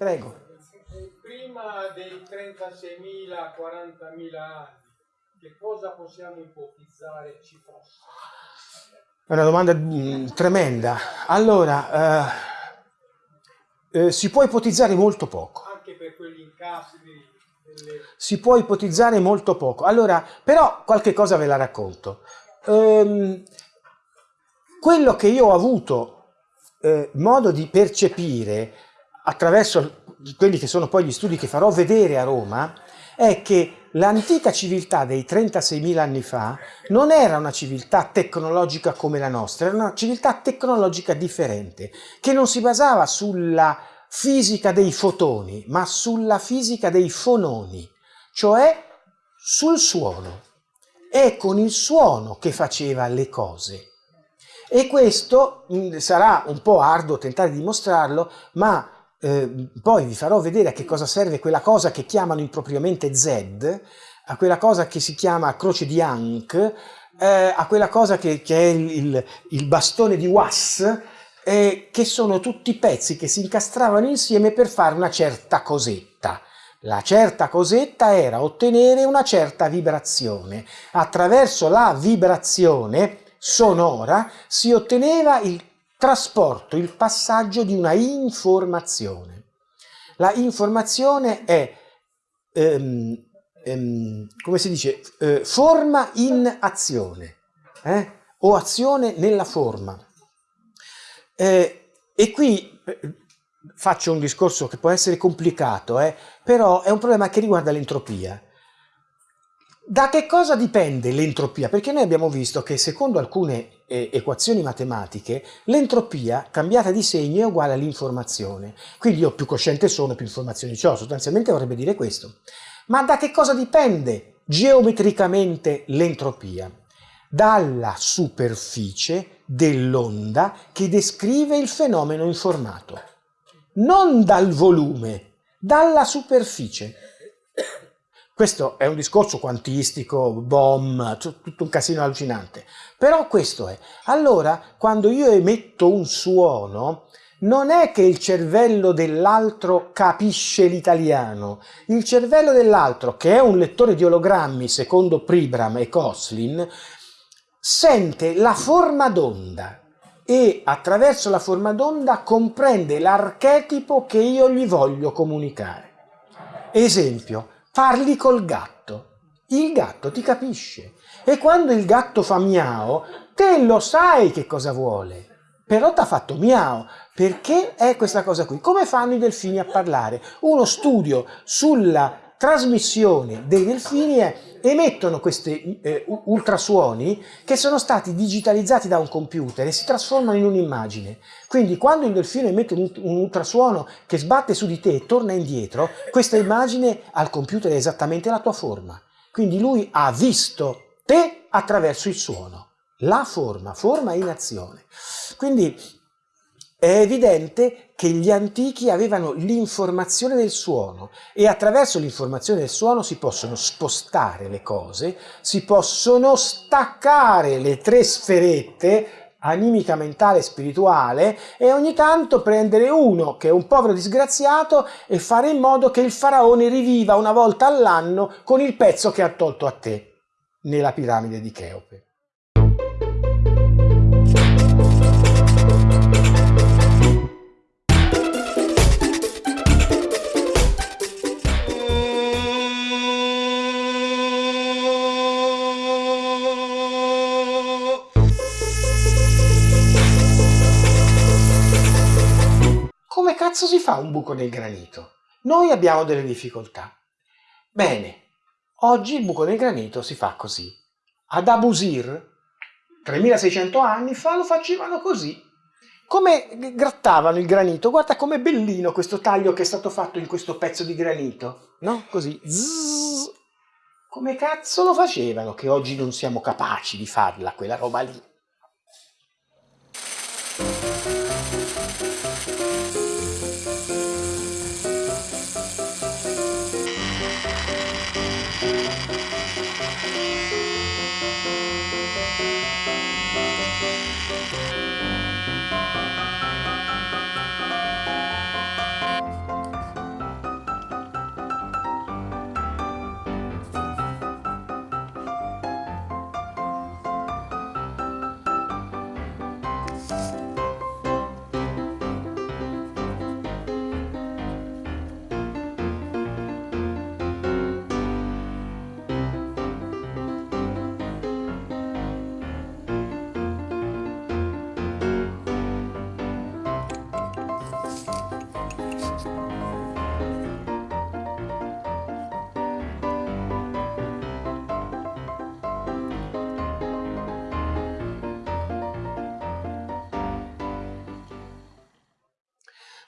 prego. Prima dei 36.000, 40.000 anni, che cosa possiamo ipotizzare ci fosse? È una domanda mm, tremenda. Allora, eh, eh, si può ipotizzare molto poco. Anche per quegli incassi delle... Si può ipotizzare molto poco. Allora, però qualche cosa ve la racconto. Ehm, quello che io ho avuto eh, modo di percepire attraverso quelli che sono poi gli studi che farò vedere a Roma è che l'antica civiltà dei 36.000 anni fa non era una civiltà tecnologica come la nostra, era una civiltà tecnologica differente, che non si basava sulla fisica dei fotoni, ma sulla fisica dei fononi, cioè sul suono. È con il suono che faceva le cose. E questo mm, sarà un po' arduo tentare di dimostrarlo, ma eh, poi vi farò vedere a che cosa serve quella cosa che chiamano impropriamente Z, a quella cosa che si chiama croce di Ankh, eh, a quella cosa che, che è il, il, il, bastone di Was, eh, che sono tutti pezzi che si incastravano insieme per fare una certa cosetta. La certa cosetta era ottenere una certa vibrazione. Attraverso la vibrazione sonora si otteneva il trasporto, il passaggio di una informazione. La informazione è, ehm, ehm, come si dice, eh, forma in azione, eh? o azione nella forma. Eh, e qui eh, faccio un discorso che può essere complicato, eh, però è un problema che riguarda l'entropia. Da che cosa dipende l'entropia? Perché noi abbiamo visto che secondo alcune eh, equazioni matematiche l'entropia cambiata di segno è uguale all'informazione. Quindi io più cosciente sono, più informazioni ho. Sostanzialmente vorrebbe dire questo. Ma da che cosa dipende geometricamente l'entropia? Dalla superficie dell'onda che descrive il fenomeno informato. Non dal volume, dalla superficie. Questo è un discorso quantistico, bomb, tutto un casino allucinante. Però questo è. Allora, quando io emetto un suono, non è che il cervello dell'altro capisce l'italiano. Il cervello dell'altro, che è un lettore di ologrammi secondo Pribram e Koslin, sente la forma d'onda e attraverso la forma d'onda comprende l'archetipo che io gli voglio comunicare. Esempio, parli col gatto. Il gatto ti capisce. E quando il gatto fa miau, te lo sai che cosa vuole. Però ti ha fatto miau. Perché è questa cosa qui? Come fanno i delfini a parlare? Uno studio sulla trasmissione dei delfini è emettono questi eh, ultrasuoni che sono stati digitalizzati da un computer e si trasformano in un'immagine. Quindi quando il delfino emette un, un ultrasuono che sbatte su di te e torna indietro, questa immagine al computer è esattamente la tua forma. Quindi lui ha visto te attraverso il suono. La forma, forma in azione. Quindi è evidente che gli antichi avevano l'informazione del suono e attraverso l'informazione del suono si possono spostare le cose, si possono staccare le tre sferette animica, mentale e spirituale e ogni tanto prendere uno che è un povero disgraziato e fare in modo che il faraone riviva una volta all'anno con il pezzo che ha tolto a te nella piramide di Cheope. Cazzo si fa un buco nel granito? Noi abbiamo delle difficoltà. Bene, oggi il buco nel granito si fa così. Ad Abusir, 3600 anni fa, lo facevano così. Come grattavano il granito? Guarda com'è bellino questo taglio che è stato fatto in questo pezzo di granito. No? Così. Zzz. Come cazzo lo facevano che oggi non siamo capaci di farla quella roba lì?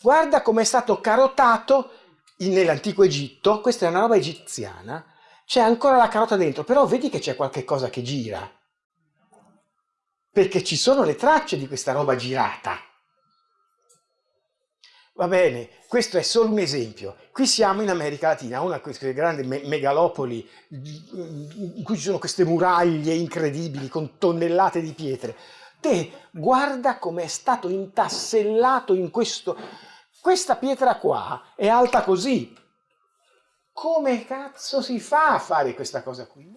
Guarda come è stato carotato nell'antico Egitto, questa è una roba egiziana, c'è ancora la carota dentro, però vedi che c'è qualche cosa che gira, perché ci sono le tracce di questa roba girata. Va bene, questo è solo un esempio. Qui siamo in America Latina, una di queste grandi me megalopoli in cui ci sono queste muraglie incredibili con tonnellate di pietre. Te guarda come è stato intassellato in questo... Questa pietra qua è alta così. Come cazzo si fa a fare questa cosa qui?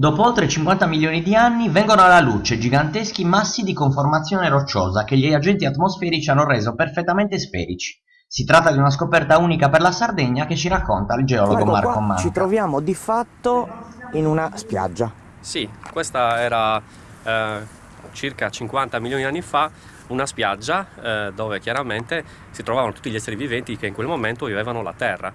Dopo oltre 50 milioni di anni vengono alla luce giganteschi massi di conformazione rocciosa che gli agenti atmosferici hanno reso perfettamente sferici. Si tratta di una scoperta unica per la Sardegna che ci racconta il geologo ecco Marco qua Manca. Ci troviamo di fatto in una spiaggia. Sì, questa era eh, circa 50 milioni di anni fa una spiaggia eh, dove chiaramente si trovavano tutti gli esseri viventi che in quel momento vivevano la terra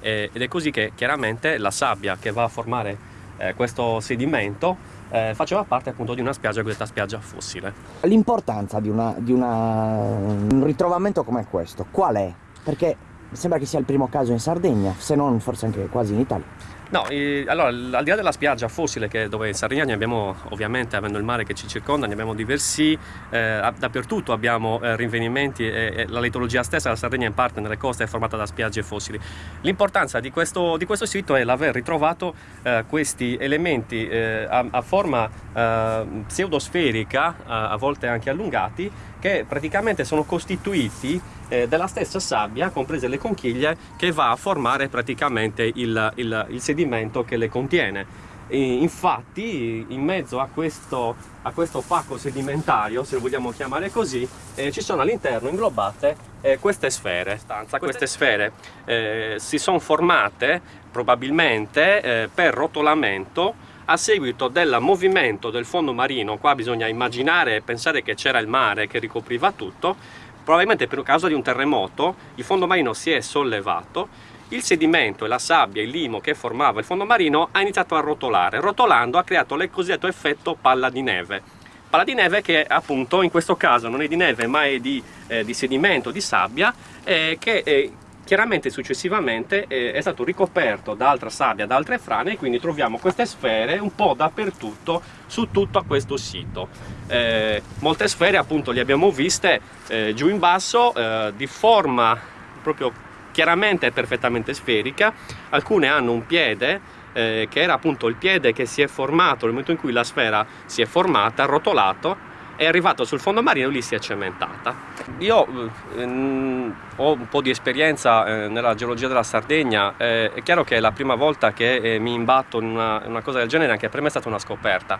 e, ed è così che chiaramente la sabbia che va a formare eh, questo sedimento eh, faceva parte appunto di una spiaggia, questa spiaggia fossile. L'importanza di, una, di una, un ritrovamento come questo, qual è? Perché sembra che sia il primo caso in Sardegna, se non forse anche quasi in Italia. No, eh, allora al di là della spiaggia fossile che dove in Sardegna ne abbiamo ovviamente avendo il mare che ci circonda ne abbiamo diversi eh, dappertutto abbiamo eh, rinvenimenti e, e, la litologia stessa della Sardegna in parte nelle coste è formata da spiagge fossili. L'importanza di di questo sito è l'aver ritrovato eh, questi elementi eh, a, a, forma eh, pseudosferica a volte anche allungati che praticamente sono costituiti eh, della stessa sabbia, comprese le conchiglie, che va a formare praticamente il, il, il sedimento che le contiene. E infatti in mezzo a questo, a questo pacco sedimentario, se lo vogliamo chiamare così, eh, ci sono all'interno inglobate eh, queste sfere. Queste sfere eh, si sono formate probabilmente eh, per rotolamento a seguito del movimento del fondo marino, qua bisogna immaginare e pensare che c'era il mare che ricopriva tutto, probabilmente per causa di un terremoto il fondo marino si è sollevato il sedimento e la sabbia, il limo che formava il fondo marino ha iniziato a rotolare. Rotolando ha creato il cosiddetto effetto palla di neve. Palla di neve che appunto in questo caso non è di neve ma è di, eh, di sedimento, di sabbia, eh, che eh, chiaramente successivamente eh, è stato ricoperto da altra sabbia, da altre frane e quindi troviamo queste sfere un po' dappertutto su tutto questo sito. Eh, molte sfere appunto le abbiamo viste eh, giù in basso di forma proprio chiaramente perfettamente sferica, alcune hanno un piede eh, che era appunto il piede che si è formato nel momento in cui la sfera si è formata, rotolato, è arrivato sul fondo marino e lì si è cementata. Io ehm, ho un po' di esperienza eh, nella geologia della Sardegna, eh, è chiaro che è la prima volta che eh, mi imbatto in una, una, cosa del genere, anche per me è stata una scoperta.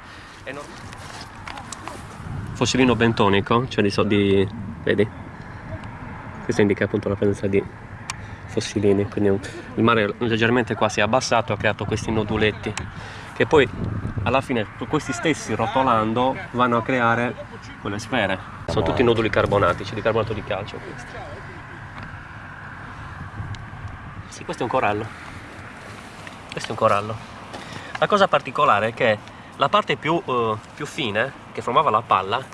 Non... Fossilino bentonico, cioè di, so di... vedi? Questo indica appunto la presenza di fossilini quindi il mare leggermente qua si è abbassato e ha creato questi noduletti che poi alla fine questi stessi rotolando vanno a creare quelle sfere. Sono tutti noduli carbonatici di carbonato di calcio questi. sì questo è un corallo. Questo è un corallo. La cosa particolare è che la parte più, uh, più fine che formava la palla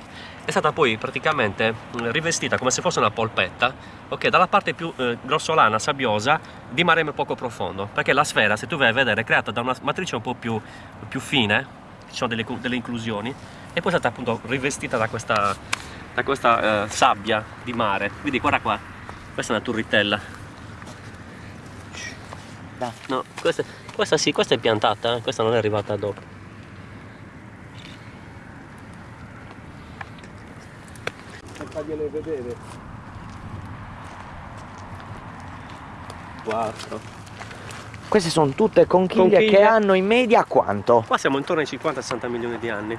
è stata poi praticamente mm, rivestita come se fosse una polpetta ok dalla parte più eh, grossolana sabbiosa di mare poco profondo perché la sfera se tu vai a vedere è creata da una matrice un po' più, più fine ci sono delle, delle, inclusioni e poi è stata appunto rivestita da questa, da questa eh, sabbia di mare. Vedi guarda qua questa è una turritella. No questa, questa sì questa è piantata eh? questa non è arrivata dopo fargliele vedere. 4 queste sono tutte conchiglie, conchiglie, che hanno in media quanto? qua siamo intorno ai 50-60 milioni di anni.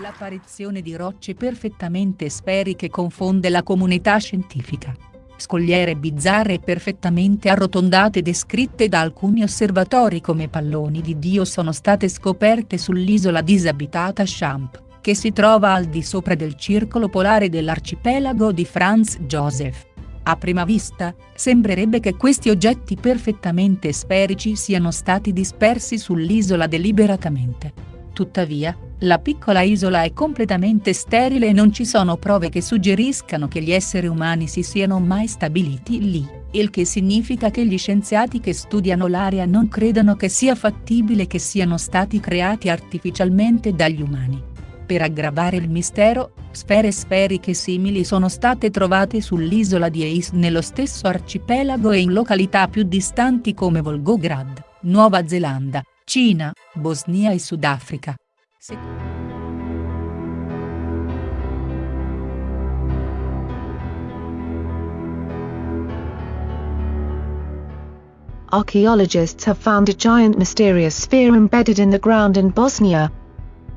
L'apparizione di rocce perfettamente sferiche confonde la comunità scientifica. Scogliere bizzarre e perfettamente arrotondate descritte da alcuni osservatori come palloni di Dio sono state scoperte sull'isola disabitata Champ che si trova al di sopra del circolo polare dell'arcipelago di Franz Joseph. A prima vista, sembrerebbe che questi oggetti perfettamente sferici siano stati dispersi sull'isola deliberatamente. Tuttavia, la piccola isola è completamente sterile e non ci sono prove che suggeriscano che gli esseri umani si siano mai stabiliti lì, il che significa che gli scienziati che studiano l'area non credono che sia fattibile che siano stati creati artificialmente dagli umani. Per aggravare il mistero, sfere sferiche simili sono state trovate sull'isola di Eis nello stesso arcipelago e in località più distanti come Volgograd, Nuova Zelanda, Cina, Bosnia e Sudafrica. Se Archaeologists have found a giant mysterious sphere embedded in the ground in Bosnia,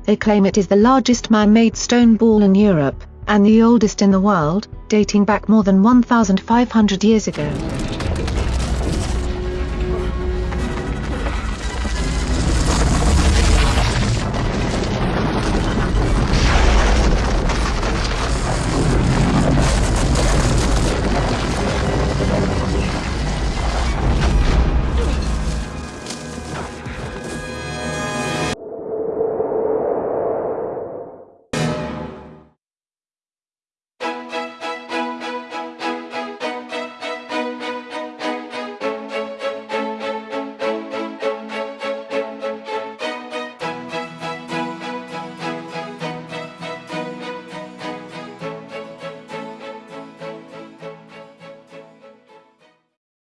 They claim it is the largest man-made stone ball in Europe, and the oldest in the world, dating back more than 1,500 years ago.